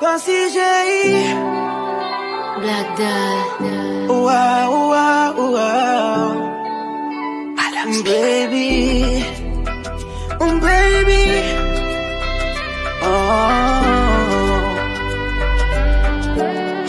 Con CJ. Black Dad. Wow, wow, wow. Baby. Um baby.